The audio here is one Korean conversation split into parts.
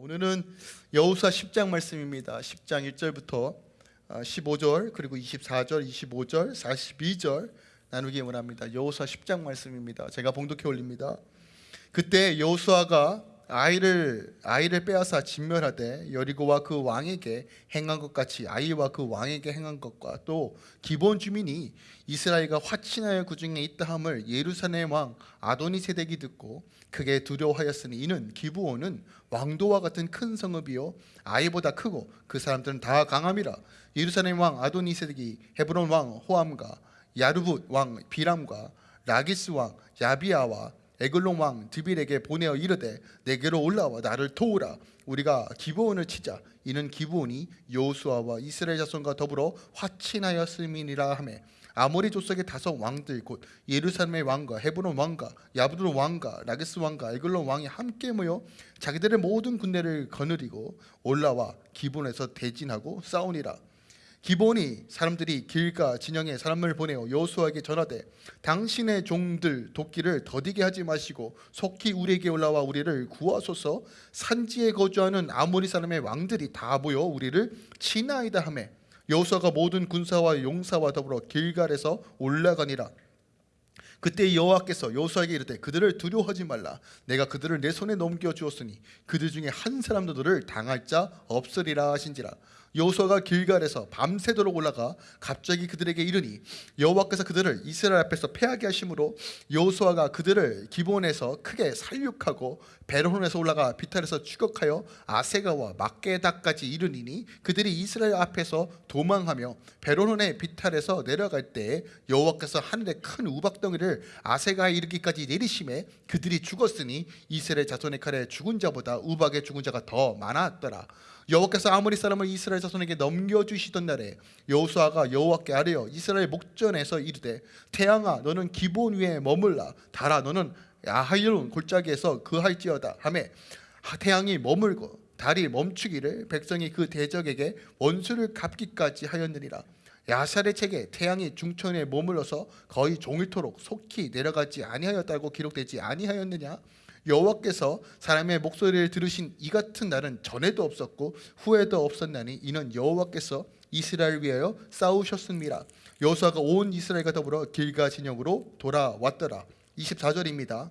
오늘은 여호수아 10장 말씀입니다. 10장 1절부터 15절 그리고 24절, 25절, 42절 나누기 원합니다. 여호수아 10장 말씀입니다. 제가 봉독해 올립니다. 그때 여호수아가 아이를 아이를 빼앗아 진멸하되 여리고와 그 왕에게 행한 것 같이 아이와 그 왕에게 행한 것과 또 기본 주민이 이스라엘과 화친하여 그 중에 있다함을 예루살렘 왕 아도니 세덱이 듣고 크게 두려워하였으니 이는 기브온은 왕도와 같은 큰 성읍이요 아이보다 크고 그 사람들은 다 강함이라. 예루살렘 왕 아도니 세덱이 헤브론 왕 호암과 야르붓 왕 비람과 라기스 왕 야비아와 에글론 왕 드빌에게 보내어 이르되 내게로 올라와 나를 도우라. 우리가 기브온을 치자. 이는 기브온이 여호수아와 이스라엘 자손과 더불어 화친하였음이니라 하매. 아모리 족속의 다섯 왕들 곧 예루살렘의 왕과 헤브론 왕과 야브드론 왕과 라게스 왕과 에글론 왕이 함께 모여 자기들의 모든 군대를 거느리고 올라와 기본에서 대진하고 싸우니라 기본이 사람들이 길가 진영에 사람을 보내어 여호수아에게 전하되 당신의 종들 돕기를 더디게 하지 마시고 속히 우리에게 올라와 우리를 구하소서. 산지에 거주하는 아모리 사람의 왕들이 다 모여 우리를 치나이다 하매 여호수아가 모든 군사와 용사와 더불어 길갈에서 올라가니라. 그때 여호와께서 여호수아에게 이르되 그들을 두려워하지 말라. 내가 그들을 내 손에 넘겨 주었으니 그들 중에 한 사람도 너를 당할 자 없으리라 하신지라 여호수아가 길갈에서 밤새도록 올라가 갑자기 그들에게 이르니 여호와께서 그들을 이스라엘 앞에서 패하게 하심으로 여호수아가 그들을 기본에서 크게 살육하고 베르혼에서 올라가 비탈에서 추격하여 아세가와 막게다까지 이르니니 그들이 이스라엘 앞에서 도망하며 베르혼의 비탈에서 내려갈 때 여호와께서 하늘에 큰 우박덩이를 아세가에 이르기까지 내리심에 그들이 죽었으니 이스라엘 자손의 칼에 죽은 자보다 우박의 죽은 자가 더 많았더라 여호와께서 아모리 사람을 이스라엘 자손에게 넘겨주시던 날에 여호수아가 여호와께 아뢰어 이스라엘 목전에서 이르되 태양아 너는 기본 위에 머물라. 달아 너는 야하일론 골짜기에서 그할지어다. 하매 태양이 머물고 달이 멈추기를 백성이 그 대적에게 원수를 갚기까지 하였느니라. 야살의 책에 태양이 중천에 머물러서 거의 종일토록 속히 내려가지 아니하였다고 기록되지 아니하였느냐 여호와께서 사람의 목소리를 들으신 이 같은 날은 전에도 없었고 후에도 없었나니 이는 여호와께서 이스라엘 위하여 싸우셨습니다. 여호수아가 온 이스라엘과 더불어 길가 진영으로 돌아왔더라. 24절입니다.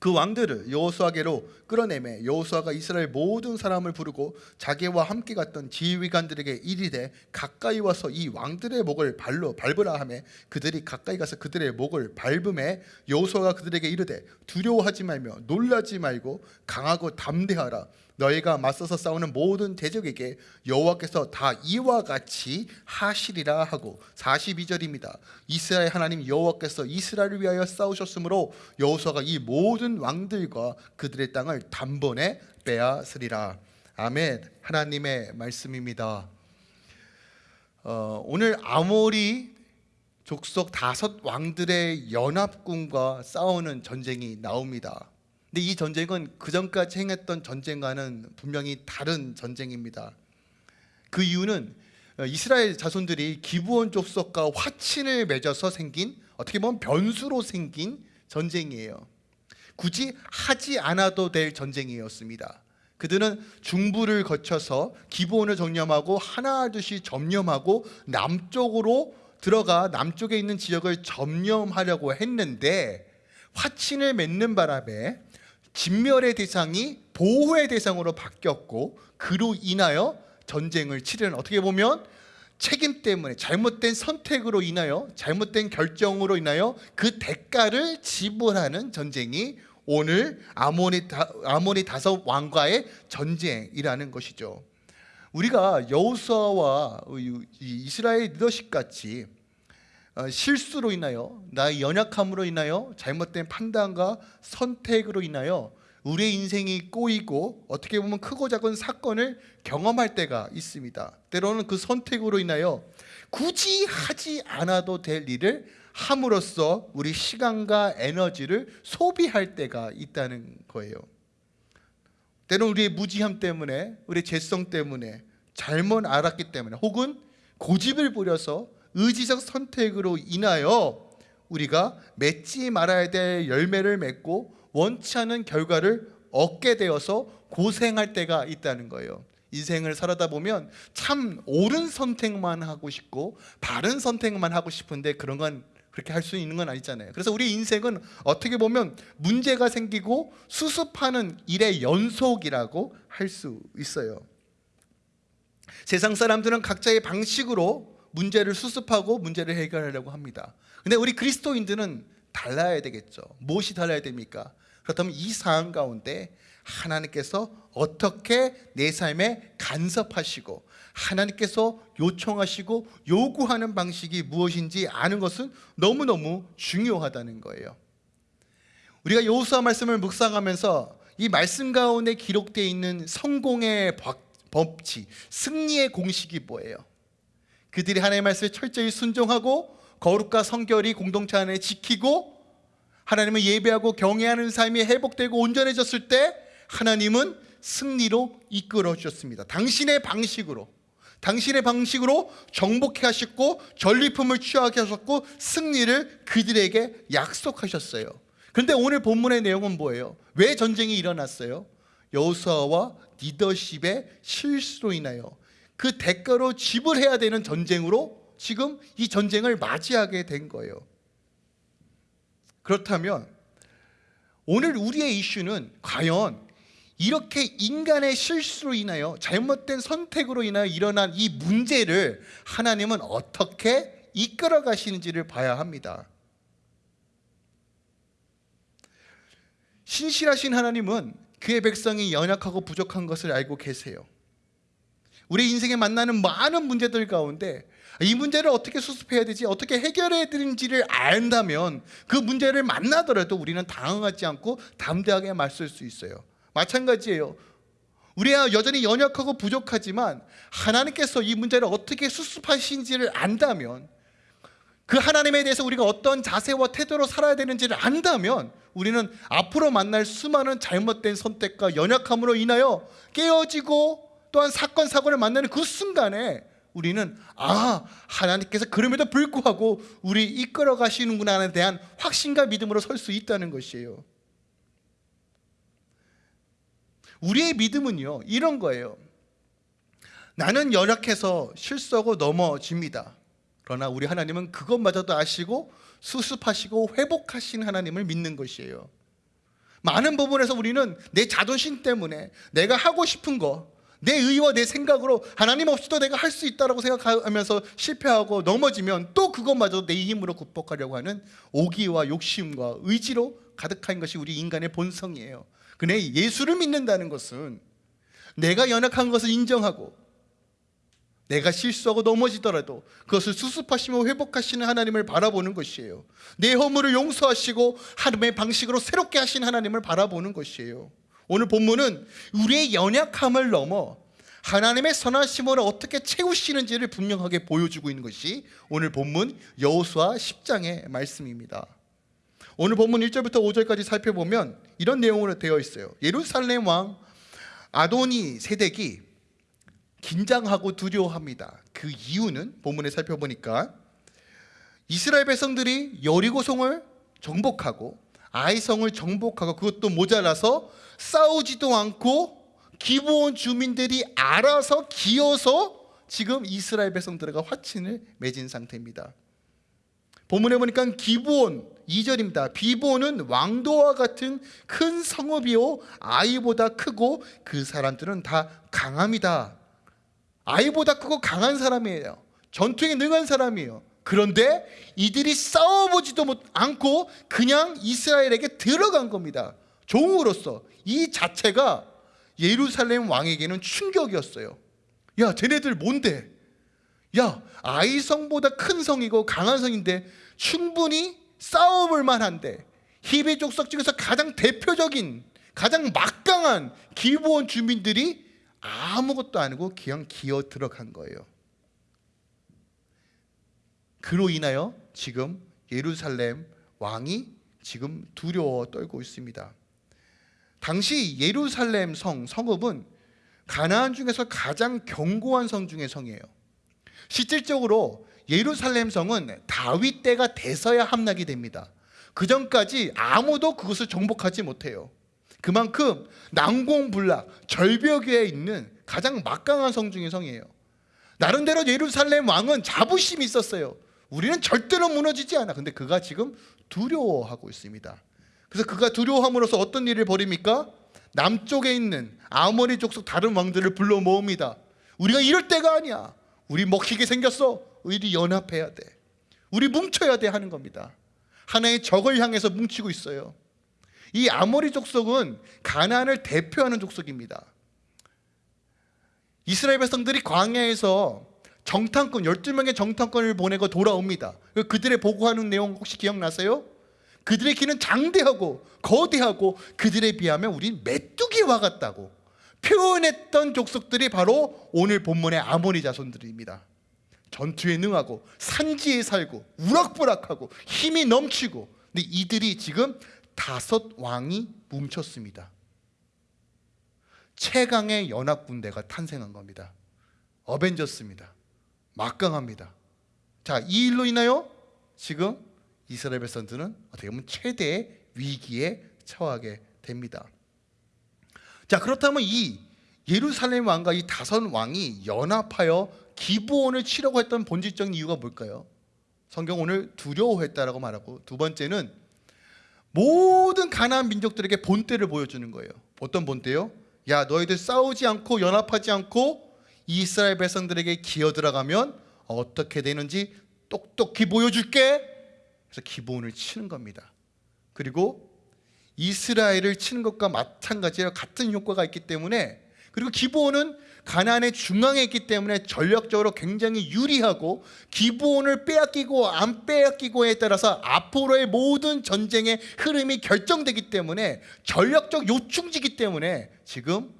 그 왕들을 여호수아께로 끌어내매 여호수아가 이스라엘 모든 사람을 부르고 자기와 함께 갔던 지휘관들에게 이르되 가까이 와서 이 왕들의 목을 발로 밟으라 하매 그들이 가까이 가서 그들의 목을 밟음에 여호수아가 그들에게 이르되 두려워하지 말며 놀라지 말고 강하고 담대하라 너희가 맞서서 싸우는 모든 대적에게 여호와께서 다 이와 같이 하시리라 하고 42절입니다. 이스라엘 하나님 여호와께서 이스라엘을 위하여 싸우셨으므로 여호수아가 이 모든 왕들과 그들의 땅을 단번에 빼앗으리라. 아멘. 하나님의 말씀입니다. 어, 오늘 아모리 족속 다섯 왕들의 연합군과 싸우는 전쟁이 나옵니다. 근데 이 전쟁은 그 전까지 행했던 전쟁과는 분명히 다른 전쟁입니다. 그 이유는 어, 이스라엘 자손들이 기브온 족속과 화친을 맺어서 생긴 어떻게 보면 변수로 생긴 전쟁이에요. 굳이 하지 않아도 될 전쟁이었습니다. 그들은 중부를 거쳐서 기브온을 점령하고 하나둘씩 점령하고 남쪽으로 들어가 남쪽에 있는 지역을 점령하려고 했는데 화친을 맺는 바람에 진멸의 대상이 보호의 대상으로 바뀌었고 그로 인하여 전쟁을 치르는 어떻게 보면 책임 때문에 잘못된 선택으로 인하여 잘못된 결정으로 인하여 그 대가를 지불하는 전쟁이 오늘 아모니, 다, 아모니 다섯 왕과의 전쟁이라는 것이죠. 우리가 여호수아와 이스라엘 리더십 같이 어, 실수로 인하여 나의 연약함으로 인하여 잘못된 판단과 선택으로 인하여 우리의 인생이 꼬이고 어떻게 보면 크고 작은 사건을 경험할 때가 있습니다. 때로는 그 선택으로 인하여 굳이 하지 않아도 될 일을 함으로써 우리 시간과 에너지를 소비할 때가 있다는 거예요. 때로는 우리의 무지함 때문에, 우리의 죄성 때문에, 잘못 알았기 때문에, 혹은 고집을 부려서 의지적 선택으로 인하여 우리가 맺지 말아야 될 열매를 맺고 원치 않은 결과를 얻게 되어서 고생할 때가 있다는 거예요. 인생을 살아다 보면 참 옳은 선택만 하고 싶고 바른 선택만 하고 싶은데 그런 건 그렇게 할 수 있는 건 아니잖아요. 그래서 우리 인생은 어떻게 보면 문제가 생기고 수습하는 일의 연속이라고 할 수 있어요. 세상 사람들은 각자의 방식으로 문제를 수습하고 문제를 해결하려고 합니다. 근데 우리 그리스도인들은 달라야 되겠죠. 무엇이 달라야 됩니까? 그렇다면 이 상황 가운데 하나님께서 어떻게 내 삶에 간섭하시고 하나님께서 요청하시고 요구하는 방식이 무엇인지 아는 것은 너무너무 중요하다는 거예요. 우리가 여호수아 말씀을 묵상하면서 이 말씀 가운데 기록되어 있는 성공의 법칙, 승리의 공식이 뭐예요? 그들이 하나님의 말씀에 철저히 순종하고 거룩과 성결이 공동체 안에 지키고 하나님을 예배하고 경외하는 삶이 회복되고 온전해졌을 때 하나님은 승리로 이끌어 주셨습니다. 당신의 방식으로 당신의 방식으로 정복해 하셨고 전리품을 취하게 하셨고 승리를 그들에게 약속하셨어요. 그런데 오늘 본문의 내용은 뭐예요? 왜 전쟁이 일어났어요? 여호수아와 리더십의 실수로 인하여 그 대가로 지불해야 되는 전쟁으로 지금 이 전쟁을 맞이하게 된 거예요. 그렇다면 오늘 우리의 이슈는 과연 이렇게 인간의 실수로 인하여 잘못된 선택으로 인하여 일어난 이 문제를 하나님은 어떻게 이끌어 가시는지를 봐야 합니다. 신실하신 하나님은 그의 백성이 연약하고 부족한 것을 알고 계세요. 우리 인생에 만나는 많은 문제들 가운데 이 문제를 어떻게 수습해야 되지, 어떻게 해결해야 되는지를 안다면 그 문제를 만나더라도 우리는 당황하지 않고 담대하게 맞설 수 있어요. 마찬가지예요. 우리가 여전히 연약하고 부족하지만 하나님께서 이 문제를 어떻게 수습하신지를 안다면 그 하나님에 대해서 우리가 어떤 자세와 태도로 살아야 되는지를 안다면 우리는 앞으로 만날 수많은 잘못된 선택과 연약함으로 인하여 깨어지고 또한 사건 사고를 만나는 그 순간에 우리는 아 하나님께서 그럼에도 불구하고 우리 이끌어 가시는구나에 대한 확신과 믿음으로 설 수 있다는 것이에요. 우리의 믿음은요 이런 거예요. 나는 연약해서 실수하고 넘어집니다. 그러나 우리 하나님은 그것마저도 아시고 수습하시고 회복하신 하나님을 믿는 것이에요. 많은 부분에서 우리는 내 자존심 때문에 내가 하고 싶은 거, 내 의와 내 생각으로 하나님 없이도 내가 할 수 있다라고 생각하면서 실패하고 넘어지면 또 그것마저 내 힘으로 극복하려고 하는 오기와 욕심과 의지로 가득한 것이 우리 인간의 본성이에요. 근데 예수를 믿는다는 것은 내가 연약한 것을 인정하고 내가 실수하고 넘어지더라도 그것을 수습하시며 회복하시는 하나님을 바라보는 것이에요. 내 허물을 용서하시고 하나님의 방식으로 새롭게 하신 하나님을 바라보는 것이에요. 오늘 본문은 우리의 연약함을 넘어 하나님의 선하심으로 어떻게 채우시는지를 분명하게 보여주고 있는 것이 오늘 본문 여호수아 10장의 말씀입니다. 오늘 본문 1절부터 5절까지 살펴보면 이런 내용으로 되어 있어요. 예루살렘 왕 아도니 세덱이 긴장하고 두려워합니다. 그 이유는 본문에 살펴보니까 이스라엘 백성들이 여리고성을 정복하고 아이성을 정복하고 그것도 모자라서 싸우지도 않고 기브온 주민들이 알아서 기어서 지금 이스라엘 백성들과 화친을 맺은 상태입니다. 본문에 보니까 기브온 2절입니다. 비보는 왕도와 같은 큰 성읍이요 아이보다 크고 그 사람들은 다 강함이다. 아이보다 크고 강한 사람이에요. 전투에 능한 사람이에요. 그런데 이들이 싸워보지도 않고 그냥 이스라엘에게 들어간 겁니다. 종으로서 이 자체가 예루살렘 왕에게는 충격이었어요. 야, 쟤네들 뭔데? 야, 아이성보다 큰 성이고 강한 성인데 충분히 싸워볼 만한데 히베 족속 중에서 가장 대표적인 가장 막강한 기브온 주민들이 아무것도 아니고 그냥 기어 들어간 거예요. 그로 인하여 지금 예루살렘 왕이 지금 두려워 떨고 있습니다. 당시 예루살렘 성 성읍은 가나안 중에서 가장 견고한 성 중의 성이에요. 실질적으로 예루살렘 성은 다윗 때가 돼서야 함락이 됩니다. 그 전까지 아무도 그것을 정복하지 못해요. 그만큼 난공불락 절벽에 있는 가장 막강한 성 중의 성이에요. 나름대로 예루살렘 왕은 자부심이 있었어요. 우리는 절대로 무너지지 않아. 근데 그가 지금 두려워하고 있습니다. 그래서 그가 두려워함으로써 어떤 일을 벌입니까? 남쪽에 있는 아모리 족속 다른 왕들을 불러 모읍니다. 우리가 이럴 때가 아니야. 우리 먹히게 생겼어. 우리 연합해야 돼. 우리 뭉쳐야 돼 하는 겁니다. 하나의 적을 향해서 뭉치고 있어요. 이 아모리 족속은 가나안을 대표하는 족속입니다. 이스라엘 백성들이 광야에서 정탐꾼 12명의 정탐꾼을 보내고 돌아옵니다. 그들의 보고하는 내용 혹시 기억나세요? 그들의 키는 장대하고 거대하고 그들에 비하면 우린 메뚜기와 같다고 표현했던 족속들이 바로 오늘 본문의 아모리 자손들입니다. 전투에 능하고 산지에 살고 우락부락하고 힘이 넘치고 근데 이들이 지금 다섯 왕이 뭉쳤습니다. 최강의 연합 군대가 탄생한 겁니다. 어벤져스입니다. 막강합니다. 자, 이 일로 인하여 지금 이스라엘 백성들은 어떻게 보면 최대의 위기에 처하게 됩니다. 자, 그렇다면 이 예루살렘 왕과 이 다섯 왕이 연합하여 기부원을 치려고 했던 본질적인 이유가 뭘까요? 성경 오늘 두려워했다라고 말하고 두 번째는 모든 가나안 민족들에게 본때를 보여주는 거예요. 어떤 본때요? 야 너희들 싸우지 않고 연합하지 않고 이스라엘 백성들에게 기어 들어가면 어떻게 되는지 똑똑히 보여줄게. 그래서 기본을 치는 겁니다. 그리고 이스라엘을 치는 것과 마찬가지로 같은 효과가 있기 때문에 그리고 기브온은 가나안의 중앙에 있기 때문에 전력적으로 굉장히 유리하고 기브온을 빼앗기고 안 빼앗기고에 따라서 앞으로의 모든 전쟁의 흐름이 결정되기 때문에 전력적 요충지기 때문에 지금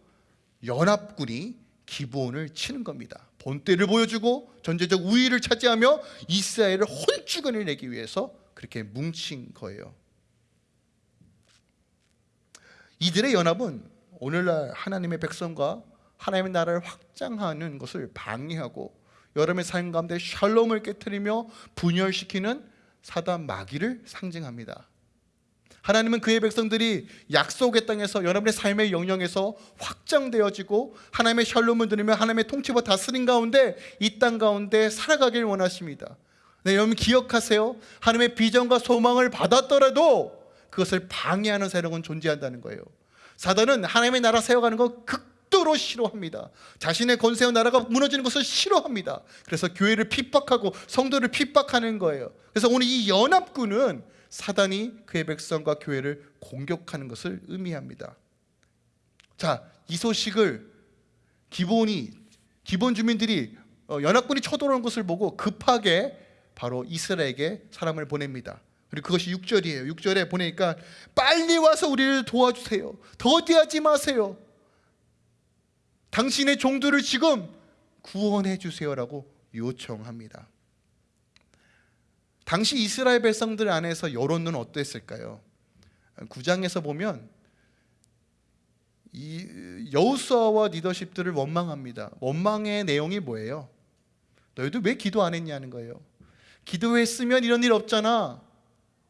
연합군이 기브온을 치는 겁니다. 본때를 보여주고 전제적 우위를 차지하며 이스라엘을 혼주근을 내기 위해서 그렇게 뭉친 거예요. 이들의 연합은 오늘날 하나님의 백성과 하나님의 나라를 확장하는 것을 방해하고 여러분의 삶 가운데 샬롬을 깨뜨리며 분열시키는 사단 마귀를 상징합니다. 하나님은 그의 백성들이 약속의 땅에서 여러분의 삶의 영역에서 확장되어지고 하나님의 샬롬을 들으며 하나님의 통치와 다스림 가운데 이 땅 가운데 살아가길 원하십니다. 네, 여러분 기억하세요. 하나님의 비전과 소망을 받았더라도 그것을 방해하는 세력은 존재한다는 거예요. 사단은 하나님의 나라 세워가는 거 극도로 싫어합니다. 자신의 권세와 나라가 무너지는 것을 싫어합니다. 그래서 교회를 핍박하고 성도를 핍박하는 거예요. 그래서 오늘 이 연합군은 사단이 그의 백성과 교회를 공격하는 것을 의미합니다. 자, 이 소식을 기본이 기본 주민들이 어, 연합군이 쳐들어오는 것을 보고 급하게 바로 이스라엘에게 사람을 보냅니다. 그리고 그것이 6절이에요. 6절에 보내니까 빨리 와서 우리를 도와주세요. 더디하지 마세요. 당신의 종들을 지금 구원해 주세요라고 요청합니다. 당시 이스라엘 백성들 안에서 여론은 어땠을까요? 9장에서 보면 이 여호수아와 리더십들을 원망합니다. 원망의 내용이 뭐예요? 너희들 왜 기도 안 했냐는 거예요. 기도했으면 이런 일 없잖아.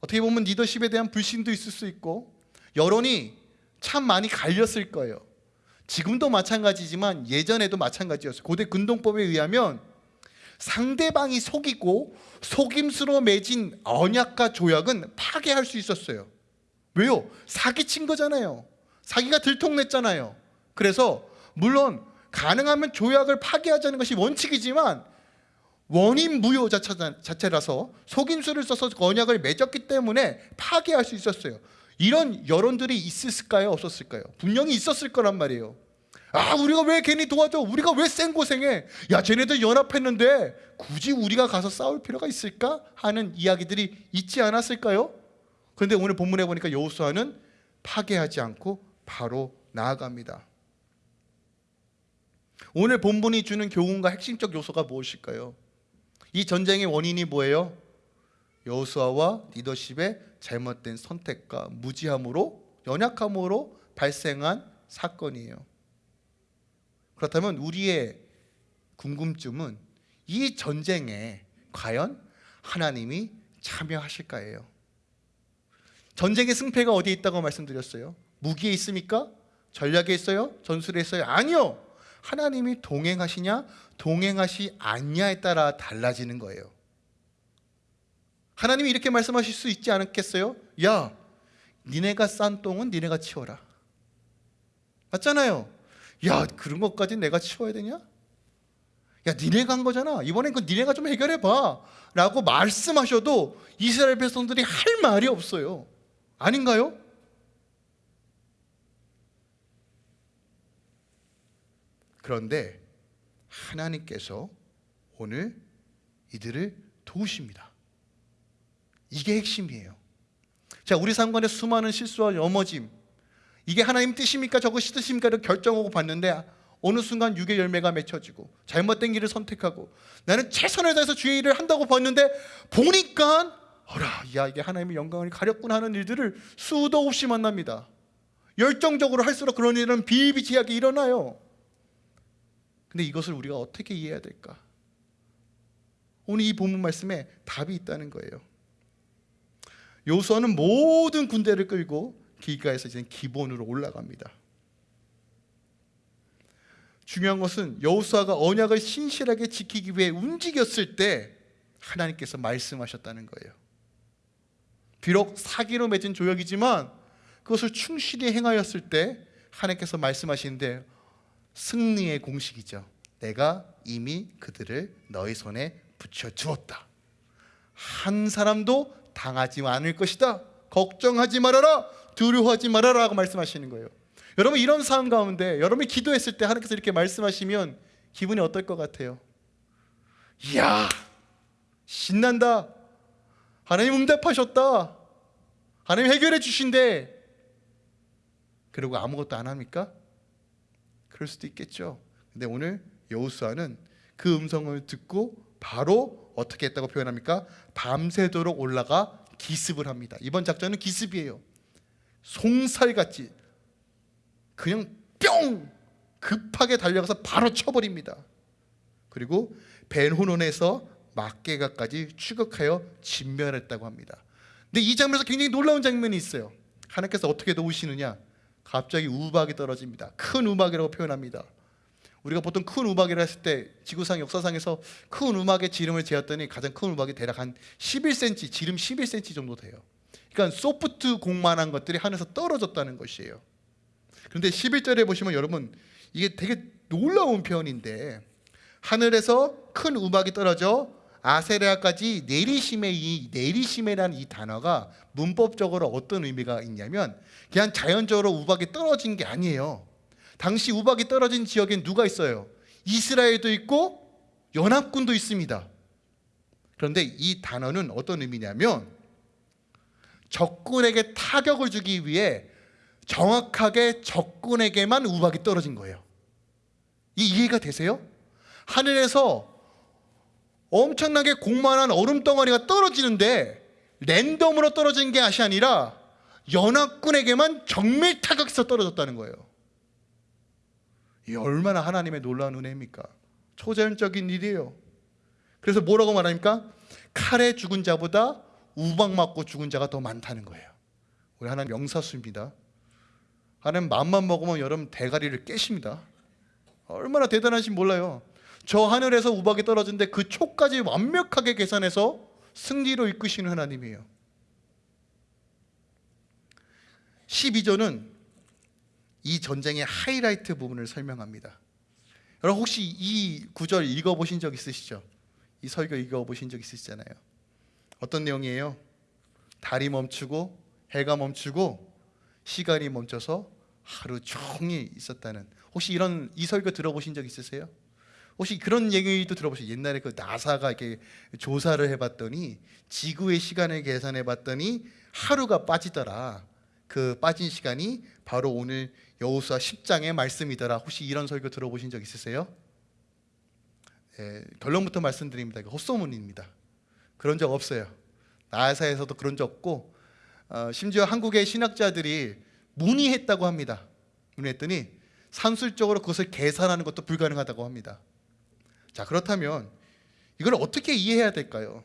어떻게 보면 리더십에 대한 불신도 있을 수 있고 여론이 참 많이 갈렸을 거예요. 지금도 마찬가지지만 예전에도 마찬가지였어요. 고대 근동법에 의하면 상대방이 속이고 속임수로 맺은 언약과 조약은 파괴할 수 있었어요. 왜요? 사기친 거잖아요. 사기가 들통냈잖아요. 그래서 물론 가능하면 조약을 파괴하자는 것이 원칙이지만 원인 무효 자체라서 속임수를 써서 언약을 맺었기 때문에 파괴할 수 있었어요. 이런 여론들이 있었을까요? 없었을까요? 분명히 있었을 거란 말이에요. 아, 우리가 왜 괜히 도와줘? 우리가 왜 생고생해? 야, 쟤네들 연합했는데 굳이 우리가 가서 싸울 필요가 있을까? 하는 이야기들이 있지 않았을까요? 그런데 오늘 본문에 보니까 여호수아는 파괴하지 않고 바로 나아갑니다. 오늘 본문이 주는 교훈과 핵심적 요소가 무엇일까요? 이 전쟁의 원인이 뭐예요? 여호수아와 리더십의 잘못된 선택과 무지함으로 연약함으로 발생한 사건이에요. 그렇다면 우리의 궁금증은 이 전쟁에 과연 하나님이 참여하실까예요. 전쟁의 승패가 어디에 있다고 말씀드렸어요? 무기에 있습니까? 전략에 있어요? 전술에 있어요? 아니요. 하나님이 동행하시냐 동행하시 않냐에 따라 달라지는 거예요. 하나님이 이렇게 말씀하실 수 있지 않겠어요? 야, 니네가 싼 똥은 니네가 치워라. 맞잖아요. 야, 그런 것까지 내가 치워야 되냐? 야, 니네가 한 거잖아. 이번엔 그 니네가 좀 해결해 봐. 라고 말씀하셔도 이스라엘 백성들이 할 말이 없어요. 아닌가요? 그런데 하나님께서 오늘 이들을 도우십니다. 이게 핵심이에요. 자, 우리 상관의 수많은 실수와 넘어짐. 이게 하나님 뜻입니까? 저것이 뜻입니까?를 결정하고 봤는데 어느 순간 육의 열매가 맺혀지고 잘못된 길을 선택하고 나는 최선을 다해서 주의 일을 한다고 봤는데 보니까 어라, 야 이게 하나님의 영광을 가렸구나 하는 일들을 수도 없이 만납니다. 열정적으로 할수록 그런 일은 비일비재하게 일어나요. 근데 이것을 우리가 어떻게 이해해야 될까? 오늘 이 본문 말씀에 답이 있다는 거예요. 요수아는 모든 군대를 끌고 길가에서 이제 기본으로 올라갑니다. 중요한 것은 여호수아가 언약을 신실하게 지키기 위해 움직였을 때 하나님께서 말씀하셨다는 거예요. 비록 사기로 맺은 조약이지만 그것을 충실히 행하였을 때 하나님께서 말씀하시는데 승리의 공식이죠. 내가 이미 그들을 너희 손에 붙여 주었다. 한 사람도 당하지 않을 것이다. 걱정하지 말아라. 두려워하지 말아라 하고 말씀하시는 거예요. 여러분 이런 상황 가운데 여러분이 기도했을 때 하나님께서 이렇게 말씀하시면 기분이 어떨 것 같아요? 이야 신난다. 하나님 응답하셨다. 하나님 해결해 주신대. 그리고 아무것도 안 합니까? 그럴 수도 있겠죠. 근데 오늘 여호수아는 그 음성을 듣고 바로 어떻게 했다고 표현합니까? 밤새도록 올라가 기습을 합니다. 이번 작전은 기습이에요. 송살같이 그냥 뿅 급하게 달려가서 바로 쳐버립니다. 그리고 벤호논에서 막개가까지 추격하여 진멸했다고 합니다. 근데 이 장면에서 굉장히 놀라운 장면이 있어요. 하나님께서 어떻게 도우시느냐? 갑자기 우박이 떨어집니다. 큰 우박이라고 표현합니다. 우리가 보통 큰 우박이라 했을 때 지구상 역사상에서 큰 우박의 지름을 재었더니 가장 큰 우박이 대략 한 11cm, 지름 11cm 정도 돼요. 그러니까 소프트 공만한 것들이 하늘에서 떨어졌다는 것이에요. 그런데 11절에 보시면 여러분 이게 되게 놀라운 표현인데 하늘에서 큰 우박이 떨어져 아세레아까지 내리심의 이 내리심이라는 이 단어가 문법적으로 어떤 의미가 있냐면 그냥 자연적으로 우박이 떨어진 게 아니에요. 당시 우박이 떨어진 지역엔 누가 있어요? 이스라엘도 있고 연합군도 있습니다. 그런데 이 단어는 어떤 의미냐면 적군에게 타격을 주기 위해 정확하게 적군에게만 우박이 떨어진 거예요. 이 이해가 되세요? 하늘에서 엄청나게 공만한 얼음 덩어리가 떨어지는데 랜덤으로 떨어진 게 아니라 연합군에게만 정밀 타격해서 떨어졌다는 거예요. 이 얼마나 하나님의 놀라운 은혜입니까? 초자연적인 일이에요. 그래서 뭐라고 말합니까? 칼에 죽은 자보다 우박 맞고 죽은 자가 더 많다는 거예요. 우리 하나님 명사수입니다. 하나님 맘만 먹으면 여러분 대가리를 깨십니다. 얼마나 대단하신 몰라요. 저 하늘에서 우박이 떨어진데 그 초까지 완벽하게 계산해서 승리로 이끄시는 하나님이에요. 12절은 이 전쟁의 하이라이트 부분을 설명합니다. 여러분 혹시 이 구절 읽어보신 적 있으시죠? 이 설교 읽어보신 적 있으시잖아요. 어떤 내용이에요? 달이 멈추고 해가 멈추고 시간이 멈춰서 하루 종일 있었다는 혹시 이런 이 설교 들어보신 적 있으세요? 혹시 그런 얘기도 들어보세요? 옛날에 그 나사가 이렇게 조사를 해봤더니 지구의 시간을 계산해봤더니 하루가 빠지더라. 그 빠진 시간이 바로 오늘 여호수아 10장의 말씀이더라. 혹시 이런 설교 들어보신 적 있으세요? 예, 결론부터 말씀드립니다. 헛소문입니다. 그런 적 없어요. 나사에서도 그런 적 없고 어, 심지어 한국의 신학자들이 문의했다고 합니다. 문의했더니 산술적으로 그것을 계산하는 것도 불가능하다고 합니다. 자 그렇다면 이걸 어떻게 이해해야 될까요?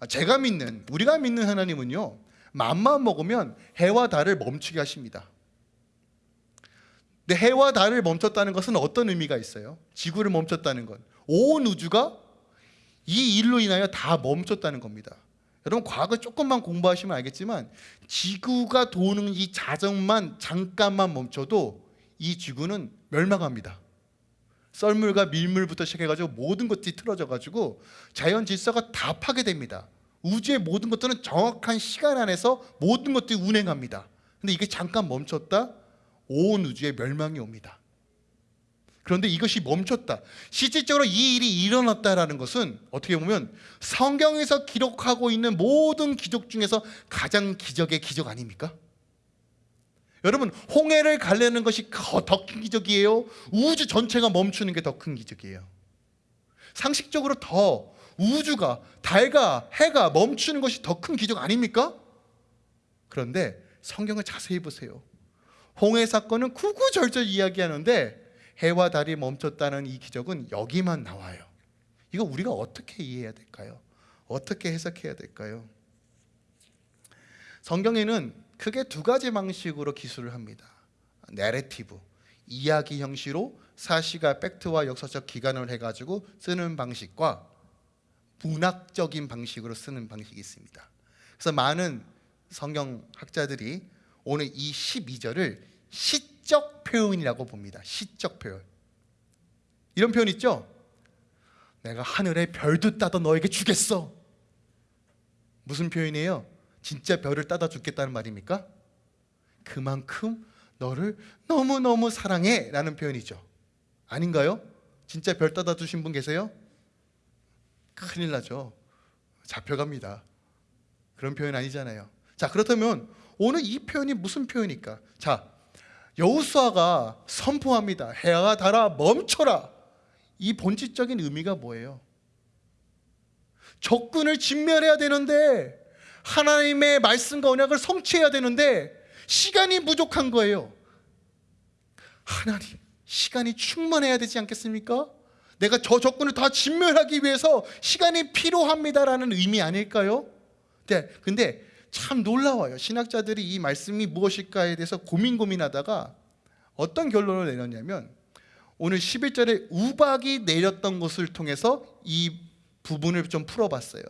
아, 제가 믿는 우리가 믿는 하나님은요 맘만 먹으면 해와 달을 멈추게 하십니다. 근데 해와 달을 멈췄다는 것은 어떤 의미가 있어요? 지구를 멈췄다는 건 온 우주가 이 일로 인하여 다 멈췄다는 겁니다. 여러분 과거 조금만 공부하시면 알겠지만 지구가 도는 이 자정만 잠깐만 멈춰도 이 지구는 멸망합니다. 썰물과 밀물부터 시작해가지고 모든 것들이 틀어져가지고 자연 질서가 다 파괴됩니다. 우주의 모든 것들은 정확한 시간 안에서 모든 것들이 운행합니다. 근데 이게 잠깐 멈췄다 온 우주의 멸망이 옵니다. 그런데 이것이 멈췄다. 실질적으로 이 일이 일어났다라는 것은 어떻게 보면 성경에서 기록하고 있는 모든 기적 중에서 가장 기적의 기적 아닙니까? 여러분 홍해를 갈래는 것이 더 큰 기적이에요. 우주 전체가 멈추는 게 더 큰 기적이에요. 상식적으로 더 우주가 달과 해가 멈추는 것이 더 큰 기적 아닙니까? 그런데 성경을 자세히 보세요. 홍해 사건은 구구절절 이야기하는데 해와 달이 멈췄다는 이 기적은 여기만 나와요. 이거 우리가 어떻게 이해해야 될까요? 어떻게 해석해야 될까요? 성경에는 크게 두 가지 방식으로 기술을 합니다. 내레티브, 이야기 형식으로 사실과 팩트와 역사적 기관을 해가지고 쓰는 방식과 문학적인 방식으로 쓰는 방식이 있습니다. 그래서 많은 성경학자들이 오늘 이 12절을 시적 표현이라고 봅니다. 시적 표현. 이런 표현 있죠? 내가 하늘의 별도 따다 너에게 주겠어. 무슨 표현이에요? 진짜 별을 따다 주겠다는 말입니까? 그만큼 너를 너무너무 사랑해 라는 표현이죠. 아닌가요? 진짜 별 따다 주신 분 계세요? 큰일 나죠. 잡혀갑니다. 그런 표현 아니잖아요. 자, 그렇다면 오늘 이 표현이 무슨 표현일까? 자, 여호수아가 선포합니다. 해가 달아 멈춰라. 이 본질적인 의미가 뭐예요? 적군을 진멸해야 되는데 하나님의 말씀과 언약을 성취해야 되는데 시간이 부족한 거예요. 하나님, 시간이 충만해야 되지 않겠습니까? 내가 저 적군을 다 진멸하기 위해서 시간이 필요합니다라는 의미 아닐까요? 네, 근데 참 놀라워요. 신학자들이 이 말씀이 무엇일까에 대해서 고민 고민하다가 어떤 결론을 내렸냐면 오늘 11절에 우박이 내렸던 것을 통해서 이 부분을 좀 풀어봤어요.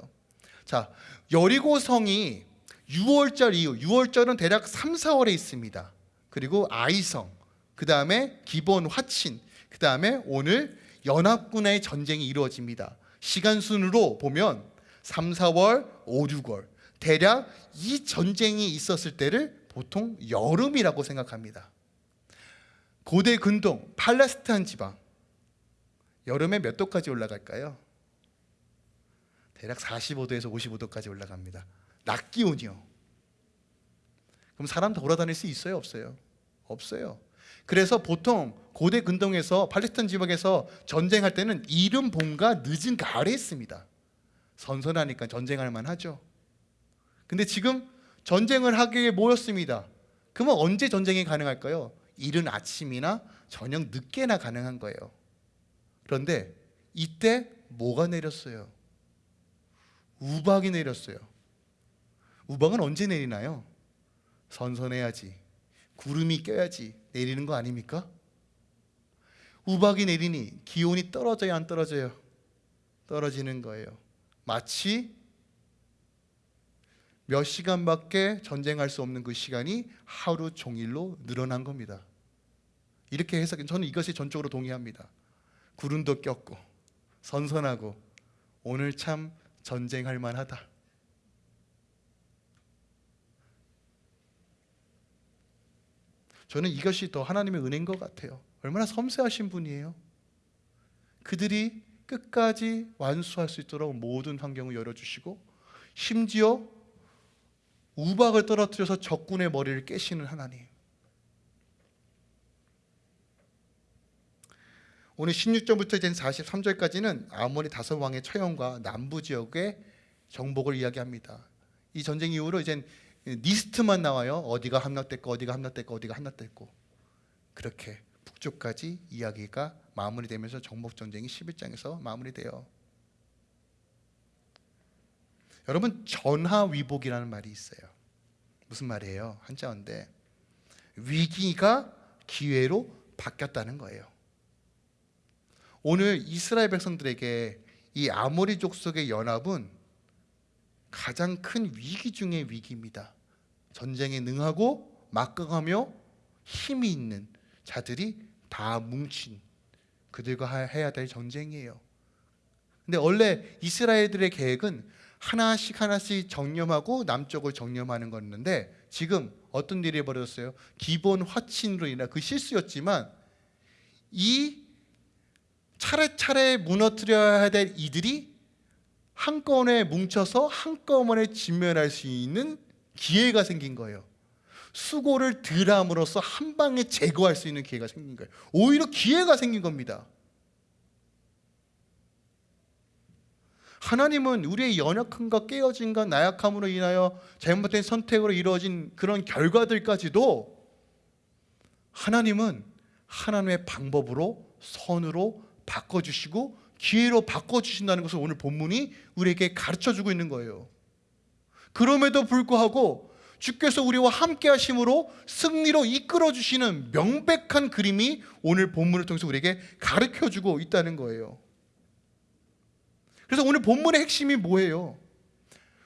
자, 여리고 성이 6월절 이후 6월절은 대략 3, 4월에 있습니다. 그리고 아이성, 그 다음에 기본 화친, 그 다음에 오늘 연합군의 전쟁이 이루어집니다. 시간 순으로 보면 3, 4월, 5, 6월 대략 이 전쟁이 있었을 때를 보통 여름이라고 생각합니다. 고대 근동 팔레스타인 지방 여름에 몇 도까지 올라갈까요? 대략 45도에서 55도까지 올라갑니다. 낮 기온이요. 그럼 사람 돌아다닐 수 있어요, 없어요? 없어요. 그래서 보통 고대 근동에서 팔레스타인 지방에서 전쟁할 때는 이른 봄과 늦은 가을에 있습니다. 선선하니까 전쟁할 만하죠. 근데 지금 전쟁을 하기에 모였습니다. 그러면 언제 전쟁이 가능할까요? 이른 아침이나 저녁 늦게나 가능한 거예요. 그런데 이때 뭐가 내렸어요? 우박이 내렸어요. 우박은 언제 내리나요? 선선해야지. 구름이 껴야지 내리는 거 아닙니까? 우박이 내리니 기온이 떨어져야 안 떨어져요? 떨어지는 거예요. 마치 몇 시간밖에 전쟁할 수 없는 그 시간이 하루 종일로 늘어난 겁니다. 이렇게 해석 저는 이것이 전적으로 동의합니다. 구름도 꼈고 선선하고 오늘 참 전쟁할 만하다. 저는 이것이 더 하나님의 은혜인 것 같아요. 얼마나 섬세하신 분이에요. 그들이 끝까지 완수할 수 있도록 모든 환경을 열어주시고 심지어 우박을 떨어뜨려서 적군의 머리를 깨시는 하나님. 오늘 16절부터 된 43절까지는 아모리 다섯 왕의 처형과 남부 지역의 정복을 이야기합니다. 이 전쟁 이후로 이제 리스트만 나와요. 어디가 함락됐고 어디가 함락됐고 어디가 함락됐고 그렇게 북쪽까지 이야기가 마무리되면서 정복 전쟁이 11장에서 마무리돼요. 여러분 전하위복이라는 말이 있어요. 무슨 말이에요? 한자어인데 위기가 기회로 바뀌었다는 거예요. 오늘 이스라엘 백성들에게 이 아모리 족속의 연합은 가장 큰 위기 중의 위기입니다. 전쟁에 능하고 막강하며 힘이 있는 자들이 다 뭉친 그들과 하- 해야 될 전쟁이에요. 근데 원래 이스라엘들의 계획은 하나씩 하나씩 정념하고 남쪽을 정념하는 거였는데 지금 어떤 일이 벌어졌어요? 기본 화친으로 인한 그 실수였지만 이 차례차례 무너뜨려야 될 이들이 한꺼번에 뭉쳐서 한꺼번에 진면할 수 있는 기회가 생긴 거예요. 수고를 덜 함으로써 한 방에 제거할 수 있는 기회가 생긴 거예요. 오히려 기회가 생긴 겁니다. 하나님은 우리의 연약함과 깨어짐과 나약함으로 인하여 잘못된 선택으로 이루어진 그런 결과들까지도 하나님은 하나님의 방법으로 선으로 바꿔주시고 기회로 바꿔주신다는 것을 오늘 본문이 우리에게 가르쳐주고 있는 거예요. 그럼에도 불구하고 주께서 우리와 함께 하심으로 승리로 이끌어 주시는 명백한 그림이 오늘 본문을 통해서 우리에게 가르쳐 주고 있다는 거예요. 그래서 오늘 본문의 핵심이 뭐예요?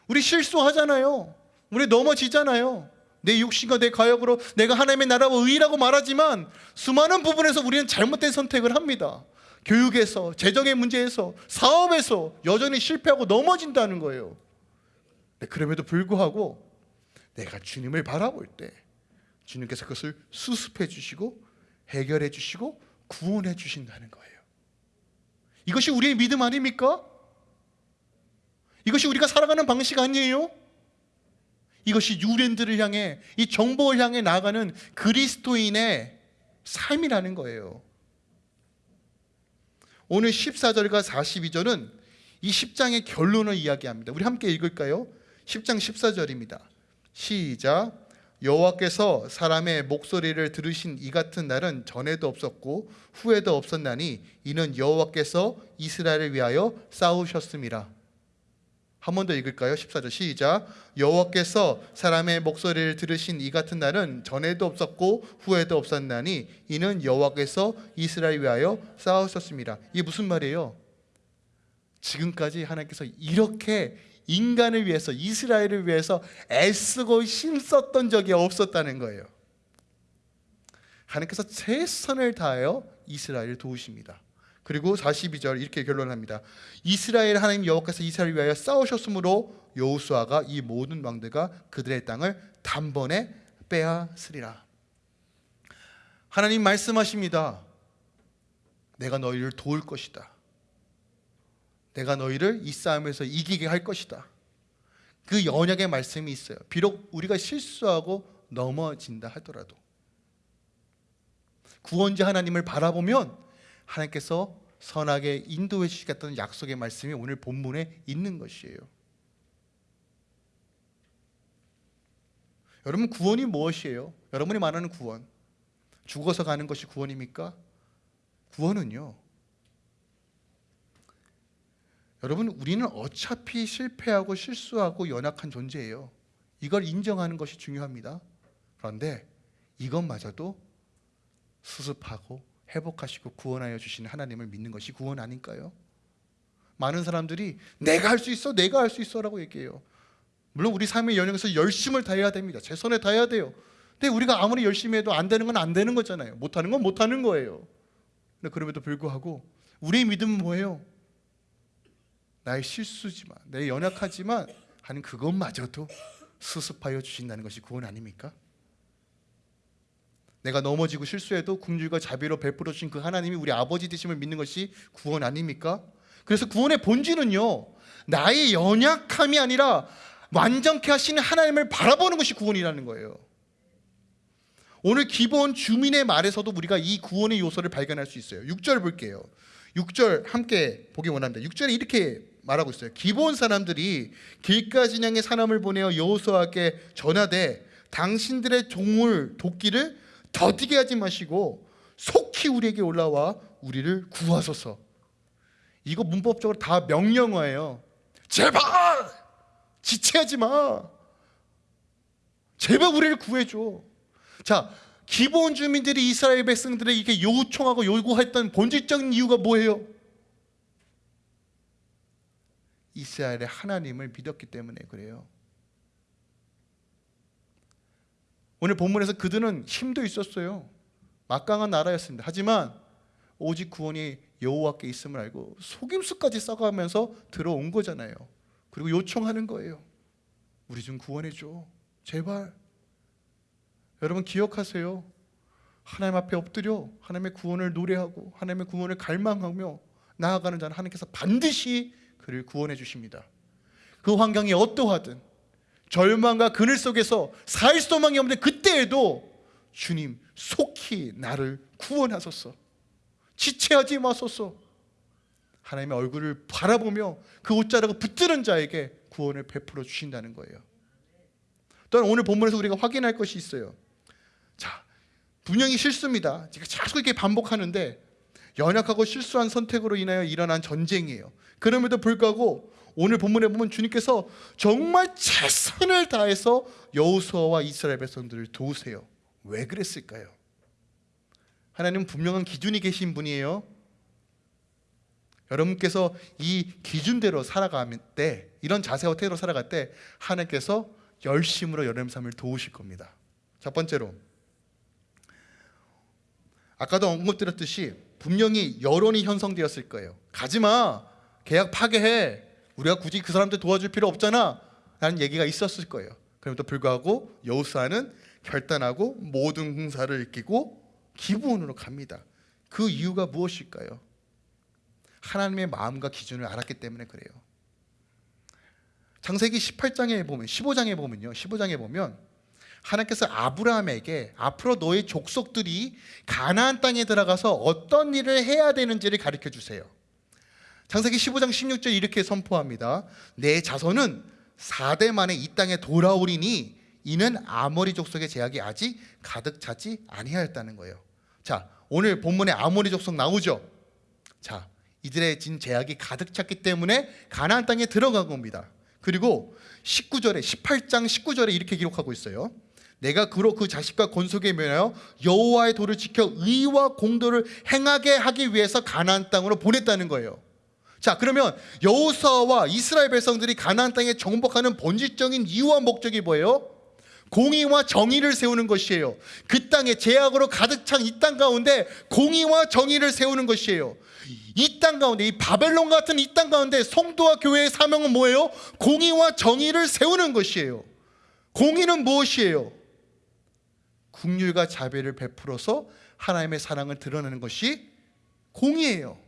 우리 실수하잖아요. 우리 넘어지잖아요. 내 육신과 내 가역으로 내가 하나님의 나라와 의라고 말하지만 수많은 부분에서 우리는 잘못된 선택을 합니다. 교육에서, 재정의 문제에서, 사업에서 여전히 실패하고 넘어진다는 거예요. 네, 그럼에도 불구하고 내가 주님을 바라볼 때 주님께서 그것을 수습해 주시고 해결해 주시고 구원해 주신다는 거예요. 이것이 우리의 믿음 아닙니까? 이것이 우리가 살아가는 방식 아니에요? 이것이 유랜들을 향해 이 정보를 향해 나아가는 그리스도인의 삶이라는 거예요. 오늘 14절과 42절은 이 10장의 결론을 이야기합니다. 우리 함께 읽을까요? 10장 14절입니다. 시작. 여호와께서 사람의 목소리를 들으신 이 같은 날은 전에도 없었고 후에도 없었나니 이는 여호와께서 이스라엘을 위하여 싸우셨음이라. 한 번 더 읽을까요? 14절 시작. 여호와께서 사람의 목소리를 들으신 이 같은 날은 전에도 없었고 후에도 없었나니 이는 여호와께서 이스라엘 위하여 싸우셨습니다. 이게 무슨 말이에요? 지금까지 하나님께서 이렇게 인간을 위해서 이스라엘을 위해서 애쓰고 힘썼던 적이 없었다는 거예요. 하나님께서 최선을 다하여 이스라엘을 도우십니다. 그리고 42절 이렇게 결론합니다. 이스라엘 하나님 여호와께서 이스라엘을 위하여 싸우셨으므로 여호수아가 이 모든 왕들과 그들의 땅을 단번에 빼앗으리라. 하나님 말씀하십니다. 내가 너희를 도울 것이다. 내가 너희를 이 싸움에서 이기게 할 것이다. 그 연약의 말씀이 있어요. 비록 우리가 실수하고 넘어진다 하더라도 구원자 하나님을 바라보면 하나님께서 선하게 인도해 주시겠다는 약속의 말씀이 오늘 본문에 있는 것이에요. 여러분 구원이 무엇이에요? 여러분이 말하는 구원 죽어서 가는 것이 구원입니까? 구원은요. 여러분 우리는 어차피 실패하고 실수하고 연약한 존재예요. 이걸 인정하는 것이 중요합니다. 그런데 이것마저도 수습하고 회복하시고 구원하여 주시는 하나님을 믿는 것이 구원 아닐까요? 많은 사람들이 내가 할 수 있어, 내가 할 수 있어 라고 얘기해요. 물론 우리 삶의 연역에서 열심을 다해야 됩니다. 최선을 다해야 돼요. 근데 우리가 아무리 열심히 해도 안 되는 건 안 되는 거잖아요. 못하는 건 못하는 거예요. 근데 그럼에도 불구하고 우리의 믿음은 뭐예요? 나의 실수지만, 내 연약하지만 하는 그것마저도 수습하여 주신다는 것이 구원 아닙니까? 내가 넘어지고 실수해도 궁휼과 자비로 베풀어 주신 그 하나님이 우리 아버지 되심을 믿는 것이 구원 아닙니까? 그래서 구원의 본질은요. 나의 연약함이 아니라 완전케 하시는 하나님을 바라보는 것이 구원이라는 거예요. 오늘 기본 주민의 말에서도 우리가 이 구원의 요소를 발견할 수 있어요. 6절 볼게요. 6절 함께 보기 원합니다. 6절에 이렇게 말하고 있어요. 기본 사람들이 향해 사람을 보내어 여호수아께 전하되 당신들의 종을 돕기를 더디게 하지 마시고 속히 우리에게 올라와 우리를 구하소서. 이거 문법적으로 다 명령어예요. 제발 지체하지 마. 제발 우리를 구해줘. 자, 기본 주민들이 이스라엘 백성들에게 요청하고 요구했던 본질적인 이유가 뭐예요? 이스라엘의 하나님을 믿었기 때문에 그래요. 오늘 본문에서 그들은 힘도 있었어요. 막강한 나라였습니다. 하지만 오직 구원이 여호와께 있음을 알고 속임수까지 써가면서 들어온 거잖아요. 그리고 요청하는 거예요. 우리 좀 구원해 줘. 제발. 여러분 기억하세요. 하나님 앞에 엎드려 하나님의 구원을 노래하고 하나님의 구원을 갈망하며 나아가는 자는 하나님께서 반드시 그를 구원해 주십니다. 그 환경이 어떠하든 절망과 그늘 속에서 살 소망이 없는 그때에도 주님 속히 나를 구원하소서. 지체하지 마소서. 하나님의 얼굴을 바라보며 그 옷자락을 붙드는 자에게 구원을 베풀어 주신다는 거예요. 또한 오늘 본문에서 우리가 확인할 것이 있어요. 자, 분명히 실수입니다. 제가 자꾸 이렇게 반복하는데 연약하고 실수한 선택으로 인하여 일어난 전쟁이에요. 그럼에도 불구하고 오늘 본문에 보면 주님께서 정말 최선을 다해서 여호수아와 이스라엘 백성들을 도우세요. 왜 그랬을까요? 하나님은 분명한 기준이 계신 분이에요. 여러분께서 이 기준대로 살아가면 때 이런 자세와 태도로 살아갈 때 하나님께서 열심으로 여러분 삶을 도우실 겁니다. 첫 번째로 아까도 언급드렸듯이 분명히 여론이 형성되었을 거예요. 가지마 계약 파괴해 우리가 굳이 그 사람들 도와줄 필요 없잖아 라는 얘기가 있었을 거예요. 그럼에도 불구하고 여호수아는 결단하고 모든 군사를 이기고 기부원으로 갑니다. 그 이유가 무엇일까요? 하나님의 마음과 기준을 알았기 때문에 그래요. 창세기 18장에 보면 15장에 보면요. 15장에 보면 하나님께서 아브라함에게 앞으로 너의 족속들이 가나안 땅에 들어가서 어떤 일을 해야 되는지를 가르쳐 주세요. 창세기 15장 16절 이렇게 선포합니다. 내 자손은 4대 만에 이 땅에 돌아오리니 이는 아모리 족속의 제약이 아직 가득 차지 아니하였다는 거예요. 자, 오늘 본문에 아모리 족속 나오죠. 자, 이들의 진 제약이 가득 찼기 때문에 가나안 땅에 들어간 겁니다. 그리고 19절에 18장 19절에 이렇게 기록하고 있어요. 내가 그로 그 자식과 권속에 면하여 여호와의 도를 지켜 의와 공도를 행하게 하기 위해서 가나안 땅으로 보냈다는 거예요. 자, 그러면 여호수아와 이스라엘 백성들이 가나안 땅에 정복하는 본질적인 이유와 목적이 뭐예요? 공의와 정의를 세우는 것이에요. 그 땅에 제약으로 가득 찬 이 땅 가운데 공의와 정의를 세우는 것이에요. 이 땅 가운데 이 바벨론 같은 이 땅 가운데 성도와 교회의 사명은 뭐예요? 공의와 정의를 세우는 것이에요. 공의는 무엇이에요? 국률과 자비를 베풀어서 하나님의 사랑을 드러내는 것이 공의예요.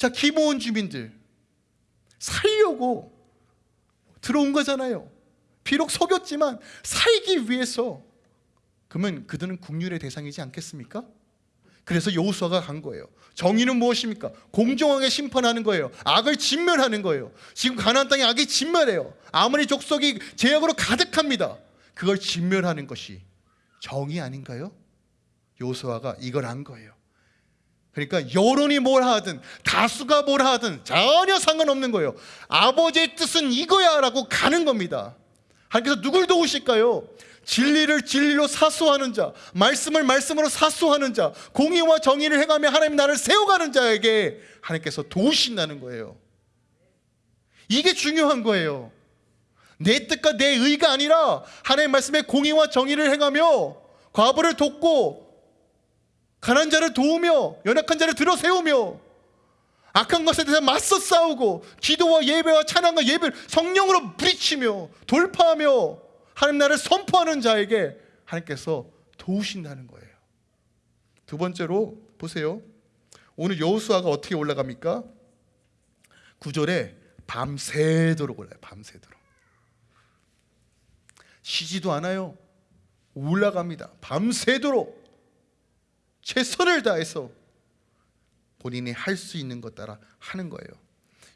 자, 기모원 주민들 살려고 들어온 거잖아요. 비록 속였지만 살기 위해서 그러면 그들은 국률의 대상이지 않겠습니까? 그래서 여호수아가 간 거예요. 정의는 무엇입니까? 공정하게 심판하는 거예요. 악을 진멸하는 거예요. 지금 가나안 땅에 악이 진멸해요. 아무리 족속이 제약으로 가득합니다. 그걸 진멸하는 것이 정의 아닌가요? 여호수아가 이걸 한 거예요. 그러니까 여론이 뭘 하든 다수가 뭘 하든 전혀 상관없는 거예요. 아버지의 뜻은 이거야 라고 가는 겁니다. 하나님께서 누굴 도우실까요? 진리를 진리로 사수하는 자, 말씀을 말씀으로 사수하는 자, 공의와 정의를 행하며 하나님 나를 세워가는 자에게 하나님께서 도우신다는 거예요. 이게 중요한 거예요. 내 뜻과 내 의가 아니라 하나님 말씀의 공의와 정의를 행하며 과부를 돕고 가난 자를 도우며 연약한 자를 들어 세우며 악한 것에 대해서 맞서 싸우고 기도와 예배와 찬양과 예배를 성령으로 부딪히며 돌파하며 하나님 나를 선포하는 자에게 하나님께서 도우신다는 거예요. 두 번째로 보세요. 오늘 여호수아가 어떻게 올라갑니까? 구절에 밤새도록 올라요. 밤새도록. 쉬지도 않아요. 올라갑니다. 밤새도록 최선을 다해서 본인이 할 수 있는 것 따라 하는 거예요.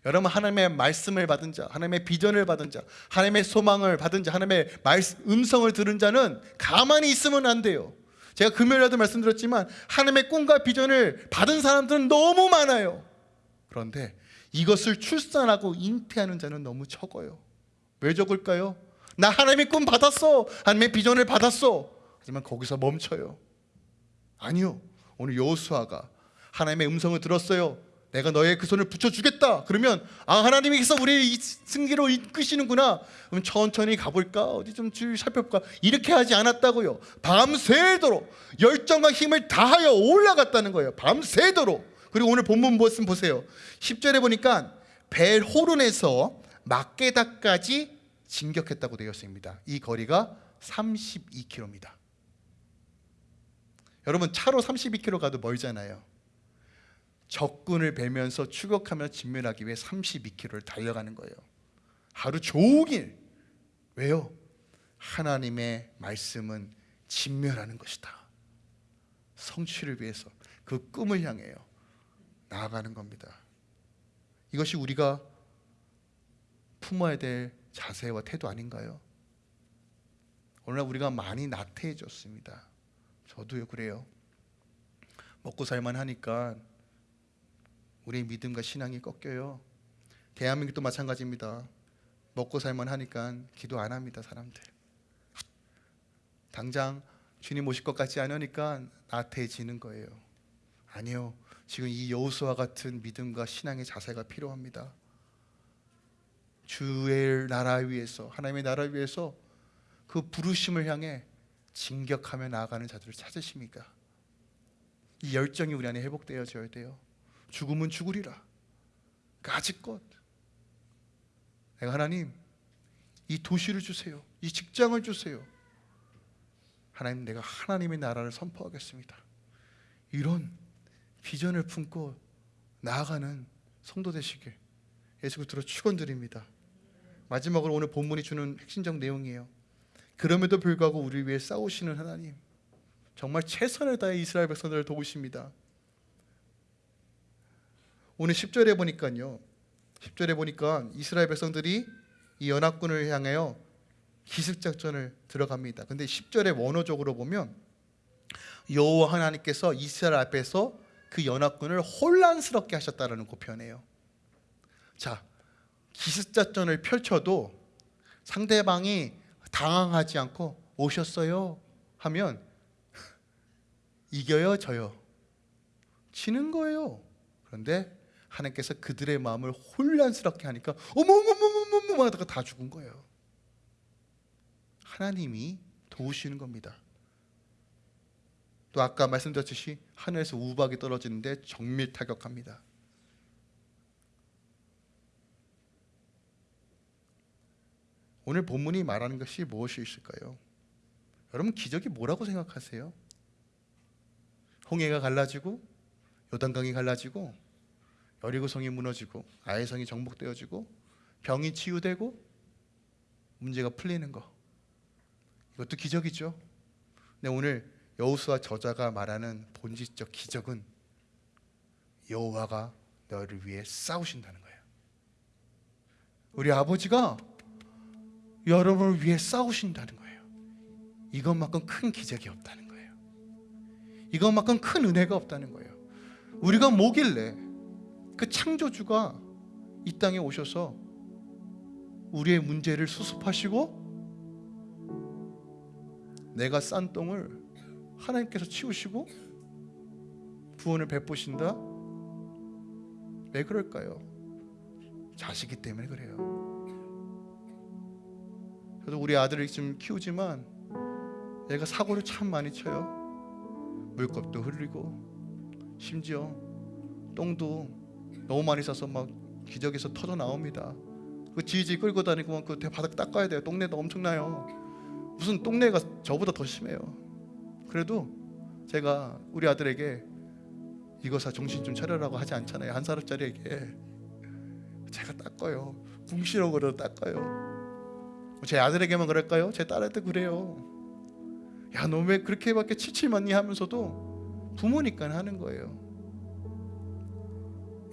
여러분 하나님의 말씀을 받은 자, 하나님의 비전을 받은 자, 하나님의 소망을 받은 자, 하나님의 말, 음성을 들은 자는 가만히 있으면 안 돼요. 제가 금요일에도 말씀드렸지만 하나님의 꿈과 비전을 받은 사람들은 너무 많아요. 그런데 이것을 출산하고 잉태하는 자는 너무 적어요. 왜 적을까요? 나 하나님의 꿈 받았어. 하나님의 비전을 받았어. 하지만 거기서 멈춰요. 아니요. 오늘 여호수아가 하나님의 음성을 들었어요. 내가 너의 그 손을 붙여주겠다. 그러면 아 하나님께서 우리를 이 승기로 이끄시는구나. 그럼 천천히 가볼까? 어디 좀줄 살펴볼까? 이렇게 하지 않았다고요. 밤새도록 열정과 힘을 다하여 올라갔다는 거예요. 밤새도록. 그리고 오늘 본문 말씀 보세요. 10절에 보니까 벨호론에서 막게다까지 진격했다고 되어 있습니다. 이 거리가 32km입니다. 여러분 차로 32km 가도 멀잖아요. 적군을 뵈면서 추격하며 진멸하기 위해 32km를 달려가는 거예요. 하루 종일 왜요? 하나님의 말씀은 진멸하는 것이다. 성취를 위해서 그 꿈을 향해요. 나아가는 겁니다. 이것이 우리가 품어야 될 자세와 태도 아닌가요? 오늘날 우리가 많이 나태해졌습니다. 저도요 그래요. 먹고 살만 하니까 우리의 믿음과 신앙이 꺾여요. 대한민국도 마찬가지입니다. 먹고 살만 하니까 기도 안 합니다, 사람들. 당장 주님 오실 것 같지 않으니까 나태해지는 거예요. 아니요. 지금 이 여호수아 같은 믿음과 신앙의 자세가 필요합니다. 주의 나라 위에서 하나님의 나라 위에서 그 부르심을 향해 진격하며 나아가는 자들을 찾으십니까? 이 열정이 우리 안에 회복되어져야 돼요. 죽음은 죽으리라. 까짓것. 내가 하나님 이 도시를 주세요. 이 직장을 주세요. 하나님 내가 하나님의 나라를 선포하겠습니다. 이런 비전을 품고 나아가는 성도 되시길 예수 그리스도로 축원드립니다. 마지막으로 오늘 본문이 주는 핵심적 내용이에요. 그럼에도 불구하고 우리 위해 싸우시는 하나님 정말 최선을 다해 이스라엘 백성들을 도우십니다. 오늘 10절에 보니까요. 10절에 보니까 이스라엘 백성들이 이 연합군을 향하여 기습 작전을 들어갑니다. 근데 10절의 원어적으로 보면 여호와 하나님께서 이스라엘 앞에서 그 연합군을 혼란스럽게 하셨다라는 고편이에요. 자, 기습 작전을 펼쳐도 상대방이 당황하지 않고 오셨어요 하면 이겨요 져요 지는 거예요. 그런데 하나님께서 그들의 마음을 혼란스럽게 하니까 어머머머머머머 하다가 다 죽은 거예요. 하나님이 도우시는 겁니다. 또 아까 말씀드렸듯이 하늘에서 우박이 떨어지는데 정밀 타격합니다. 오늘 본문이 말하는 것이 무엇이 있을까요? 여러분 기적이 뭐라고 생각하세요? 홍해가 갈라지고 요단강이 갈라지고 여리고성이 무너지고 아해성이 정복되어지고 병이 치유되고 문제가 풀리는 거 이것도 기적이죠. 근데 오늘 여호수아 저자가 말하는 본질적 기적은 여호와가 너를 위해 싸우신다는 거예요. 우리 아버지가 여러분을 위해 싸우신다는 거예요. 이것만큼 큰 기적이 없다는 거예요. 이것만큼 큰 은혜가 없다는 거예요. 우리가 뭐길래 그 창조주가 이 땅에 오셔서 우리의 문제를 수습하시고 내가 싼 똥을 하나님께서 치우시고 구원을 베푸신다? 왜 그럴까요? 자식이 때문에 그래요. 저도 우리 아들을 지금 키우지만 얘가 사고를 참 많이 쳐요. 물컵도 흘리고 심지어 똥도 너무 많이 싸서 막 기저귀에서 터져 나옵니다. 그 지지 끌고 다니고 그 바닥 닦아야 돼요. 똥내도 엄청나요. 무슨 똥내가 저보다 더 심해요. 그래도 제가 우리 아들에게 이거 사 정신 좀 차려라고 하지 않잖아요. 한 살짜리에게 제가 닦아요. 궁시렁거려 닦아요. 제 아들에게만 그럴까요? 제 딸한테 그래요. 야, 너 왜 그렇게밖에 칠칠맞니 하면서도 부모니까 하는 거예요.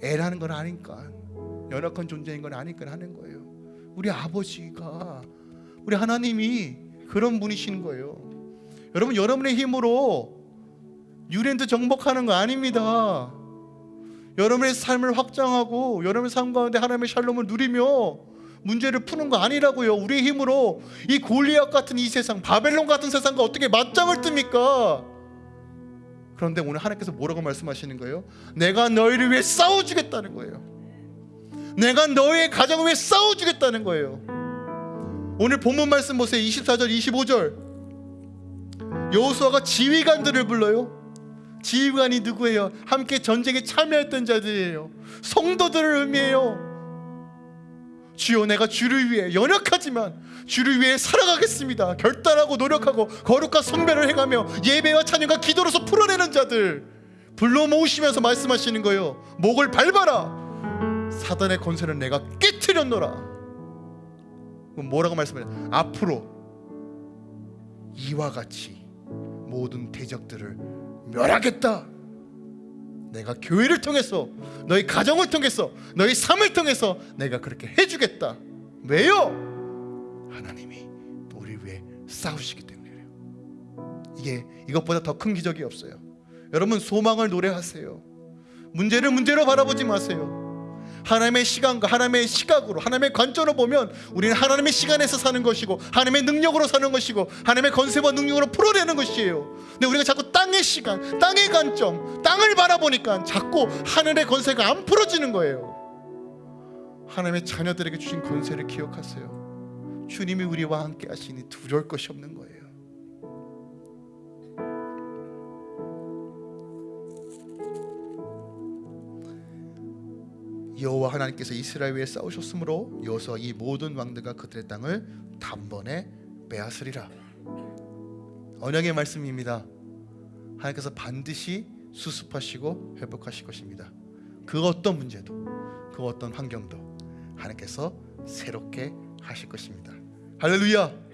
애라는 건 아니까 연약한 존재인 건 아니까 하는 거예요. 우리 아버지가 우리 하나님이 그런 분이신 거예요. 여러분 여러분의 힘으로 유랜드 정복하는 거 아닙니다. 여러분의 삶을 확장하고 여러분의 삶 가운데 하나님의 샬롬을 누리며 문제를 푸는 거 아니라고요. 우리의 힘으로 이 골리앗 같은 이 세상, 바벨론 같은 세상과 어떻게 맞짱을 뜹니까? 그런데 오늘 하나님께서 뭐라고 말씀하시는 거예요? 내가 너희를 위해 싸워주겠다는 거예요. 내가 너의 가정을 위해 싸워주겠다는 거예요. 오늘 본문 말씀 보세요. 24절, 25절. 여호수아가 지휘관들을 불러요. 지휘관이 누구예요? 함께 전쟁에 참여했던 자들이에요. 성도들을 의미해요. 주여 내가 주를 위해 연약하지만 주를 위해 살아가겠습니다. 결단하고 노력하고 거룩과 성배를 해가며 예배와 찬양과 기도로서 풀어내는 자들 불러 모으시면서 말씀하시는 거예요. 목을 밟아라. 사단의 권세는 내가 깨뜨렸노라. 뭐라고 말씀해요? 앞으로 이와 같이 모든 대적들을 멸하겠다. 내가 교회를 통해서 너희 가정을 통해서 너희 삶을 통해서 내가 그렇게 해주겠다. 왜요? 하나님이 우리 위해 싸우시기 때문이에요. 이게 이것보다 더 큰 기적이 없어요. 여러분 소망을 노래하세요. 문제를 문제로 바라보지 마세요. 하나님의 시간과 하나님의 시각으로 하나님의 관점으로 보면 우리는 하나님의 시간에서 사는 것이고 하나님의 능력으로 사는 것이고 하나님의 건세와 능력으로 풀어내는 것이에요. 근데 우리가 자꾸 땅의 시간, 땅의 관점, 땅을 바라보니까 자꾸 하늘의 건세가 안 풀어지는 거예요. 하나님의 자녀들에게 주신 건세를 기억하세요. 주님이 우리와 함께 하시니 두려울 것이 없는 거예요. 여호와 하나님께서 이스라엘 위에 싸우셨으므로 여호수아 이 모든 왕들과 그들의 땅을 단번에 빼앗으리라. 언약의 말씀입니다. 하나님께서 반드시 수습하시고 회복하실 것입니다. 그 어떤 문제도 그 어떤 환경도 하나님께서 새롭게 하실 것입니다. 할렐루야.